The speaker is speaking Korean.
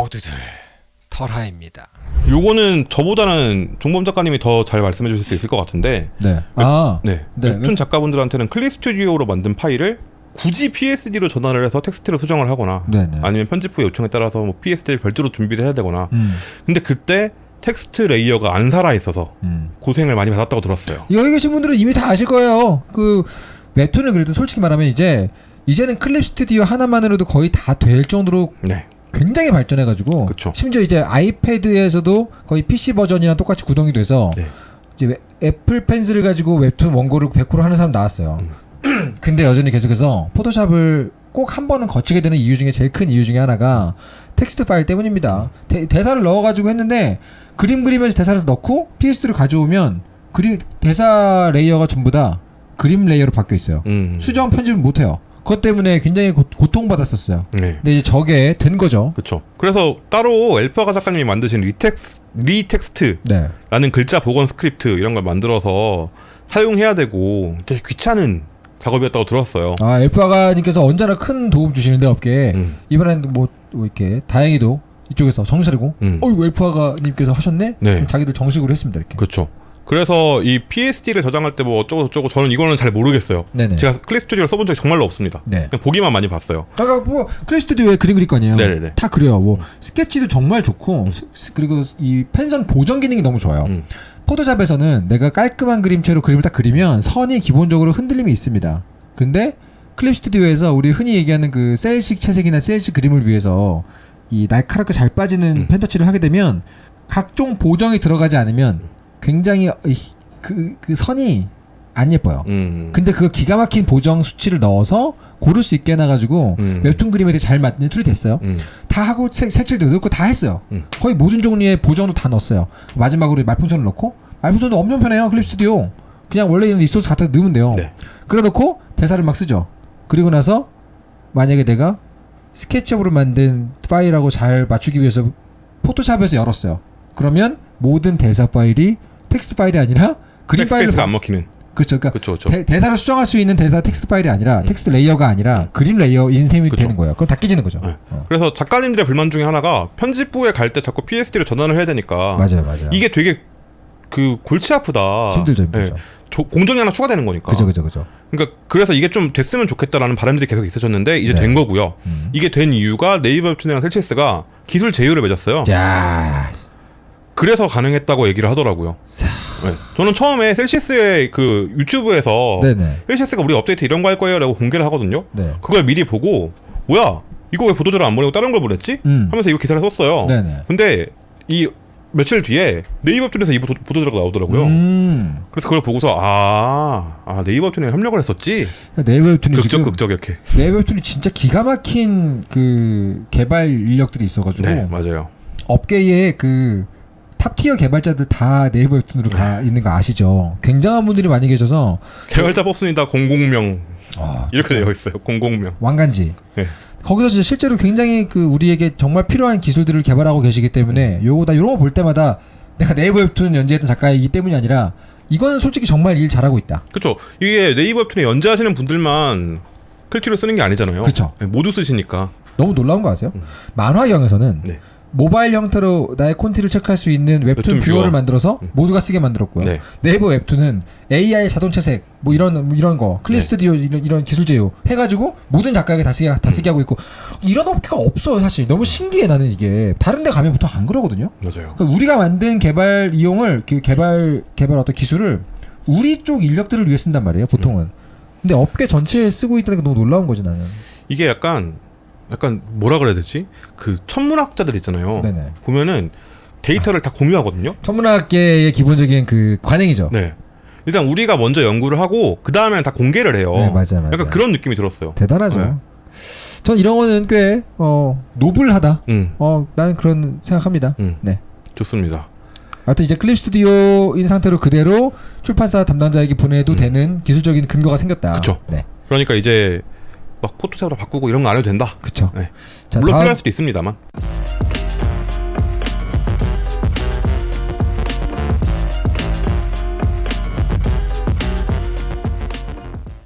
모두들 털하입니다. 요거는 저보다는 종범 작가님이 더 잘 말씀해 주실 수 있을 것 같은데 네. 아, 네, 네. 웹툰 작가분들한테는 Clip Studio로 만든 파일을 굳이 PSD로 전환을 해서 텍스트로 수정을 하거나 네네. 아니면 편집 후 요청에 따라서 뭐 PSD를 별도로 준비를 해야 되거나 음, 근데 그때 텍스트 layer가 안 살아 있어서 음. 고통을 많이 받았다고 들었어요. 여기 계신 분들은 이미 다 아실 거예요. 그 웹툰을 그래도 솔직히 말하면 이제 이제는 Clip Studio 하나만으로도 거의 다 될 정도로 네, 굉장히 발전해가지고 그쵸. 심지어 이제 iPad에서도 거의 PC 버전이랑 똑같이 구동이 돼서 네. 이제 웹- Apple Pencil을 가지고 웹툰 원고를 100% 하는 사람 나왔어요. 음. 근데 여전히 계속해서 Photoshop을 꼭 한 번은 거치게 되는 이유 중에 제일 큰 이유 중에 하나가 텍스트 파일 때문입니다. 대, 대사를 넣어가지고 했는데 그림 그리면서 대사를 넣고 PS를 가져오면 그림 대사 layer가 전부 다 그림 layer로 바뀌어 있어요. 음, 수정 편집을 못해요. 그것 때문에 굉장히 고, 고통받았었어요. 네. 근데 이제 저게 된 거죠. 그렇죠. 그래서 따로 엘프아가 작가님이 만드신 리텍스 ReText라는 네. 글자 복원 스크립트 이런 걸 만들어서 사용해야 되고 되게 귀찮은 작업이었다고 들었어요. 아 엘프아가님께서 언제나 큰 도움 주시는데 업계에 음, 이번엔 뭐, 뭐 이렇게 다행히도 이쪽에서 정신 차리고 음. 어이 엘프아가님께서 하셨네? 네. 자기들 정식으로 했습니다 이렇게. 그렇죠. 그래서 이 PSD를 저장할 때 뭐 어쩌고 저쩌고 저는 이거는 잘 모르겠어요. 네네. 제가 Clip Studio를 써본 적이 정말로 없습니다. 네. 그냥 보기만 많이 봤어요. 아까 뭐 Clip Studio에 그림 그릴 거 아니에요? 네네네. 다 그려요. 뭐 스케치도 정말 좋고 스- 스- 그리고 이 펜선 보정 기능이 너무 좋아요. 음. Photoshop에서는 내가 깔끔한 그림체로 그림을 딱 그리면 선이 기본적으로 흔들림이 있습니다. 근데 Clip Studio에서 우리 흔히 얘기하는 그 cel식 채색이나 cel식 그림을 위해서 이 날카롭게 잘 빠지는 음. pen touch를 하게 되면 각종 보정이 들어가지 않으면 굉장히 이- 그, 그 선이 안 예뻐요. 음. 근데 그 기가 막힌 보정 수치를 넣어서 고를 수 있게 해놔가지고 음. 웹툰 그림에 되게 잘 맞는 tool이 됐어요. 음. 다 하고 색, 색칠도 넣고 다 했어요. 음. 거의 모든 종류의 보정도 다 넣었어요. 마지막으로 말풍선을 넣고 말풍선도 엄청 편해요. Clip Studio. 그냥 원래 있는 resource 갖다 넣으면 돼요. 네. 그래 놓고 대사를 막 쓰죠. 그리고 나서 만약에 내가 SketchUp으로 만든 파일하고 잘 맞추기 위해서 Photoshop에서 열었어요. 그러면 모든 대사 파일이 텍스트 파일이 아니라 그림 파일로 안 먹히는. 그렇죠. 그러니까 그렇죠, 그렇죠. 대, 대사를 수정할 수 있는 대사 텍스트 파일이 아니라 음. 텍스트 layer가 아니라 음. 그림 layer인 셈이 그쵸. 되는 거예요. 그럼 다 깨지는 거죠. 네. 어. 그래서 작가님들의 불만 중에 하나가 편집부에 갈 때 자꾸 PSD로 전환을 해야 되니까 맞아요, 맞아요. 이게 되게 그 골치 아프다. 힘들죠, 네. 힘들죠. 조- 공정이 하나 추가되는 거니까. 그죠, 그죠, 그죠. 그러니까 그래서 이게 좀 됐으면 좋겠다라는 바람들이 계속 있으셨는데 이제 네. 된 거고요. 음. 이게 된 이유가 네이버 웹툰이랑 셀시스가 기술 제휴를 맺었어요. 자, 그래서 가능했다고 얘기를 하더라고요. 자. 네. 저는 처음에 셀시스의 그 유튜브에서 네네. 셀시스가 우리 업데이트 이런 거 할 거예요라고 공개를 하거든요. 네. 그걸 미리 보고 뭐야 이거 왜 보도자료 안 보내고 다른 걸 보냈지? 음. 하면서 이거 기사를 썼어요. 네네. 근데 이 며칠 뒤에 네이버 웹툰에서 이 보도, 보도 자료가 나오더라고요. 음. 그래서 그걸 보고서 아, 아 네이버 웹툰에 협력을 했었지. 네이버 웹툰이 극적 극적 이렇게. 네이버 웹툰이 진짜 기가 막힌 그 개발 인력들이 있어가지고 네 맞아요. 업계의 그 top tier 개발자들 다 네이버 웹툰으로 가 있는 거 아시죠? 굉장한 분들이 많이 계셔서 개발자 뽑습니다. 공공명 아, 이렇게 되어 있어요. 공공명. 왕간지. 네. 거기서 진짜 실제로 굉장히 그 우리에게 정말 필요한 기술들을 개발하고 계시기 때문에 요거 나 이런 거 볼 때마다 내가 네이버 웹툰 연재했던 작가이기 때문이 아니라 이거는 솔직히 정말 일 잘하고 있다. 그렇죠. 이게 네이버 웹툰에 연재하시는 분들만 클튜를 쓰는 게 아니잖아요. 네, 모두 쓰시니까. 너무 놀라운 거 아세요? 음. 만화경에서는 네. 모바일 형태로 나의 콘티를 체크할 수 있는 웹툰, 웹툰 viewer를 viewer. 만들어서 음. 모두가 쓰게 만들었고요. 네. 네이버 웹툰은 AI 자동 채색 뭐 이런 뭐 이런 거 클립 네. 스튜디오 이런, 이런 기술 제휴 해가지고 모든 작가에게 다 쓰게 다 쓰게 하고 있고 이런 업계가 없어요 사실 너무 신기해 나는 이게 다른데 가면 보통 안 그러거든요. 맞아요. 그러니까 우리가 만든 개발 이용을 그 개발 개발 어떤 기술을 우리 쪽 인력들을 위해 쓴단 말이에요 보통은. 근데 업계 전체에 쓰고 있다는 게 너무 놀라운 거지 나는. 이게 약간 약간 뭐라 그래야 되지? 그 천문학자들 있잖아요. 네네. 보면은 데이터를 다 공유하거든요. 천문학계의 기본적인 그 관행이죠. 네. 일단 우리가 먼저 연구를 하고 그 다음에는 다 공개를 해요. 네, 맞아요, 맞아요. 약간 그런 느낌이 들었어요. 대단하죠. 네. 전 이런 거는 꽤 어, 노블하다. 음, 어, 나는 그런 생각합니다. 음, 네. 좋습니다. 하여튼 이제 클립 스튜디오인 상태로 그대로 출판사 담당자에게 보내도 음. 되는 기술적인 근거가 생겼다. 그쵸. 네. 그러니까 이제 막 포토샵으로 바꾸고 이런 거 안 해도 된다. 그쵸. 네. 자, 물론 필요할 수도 있습니다만.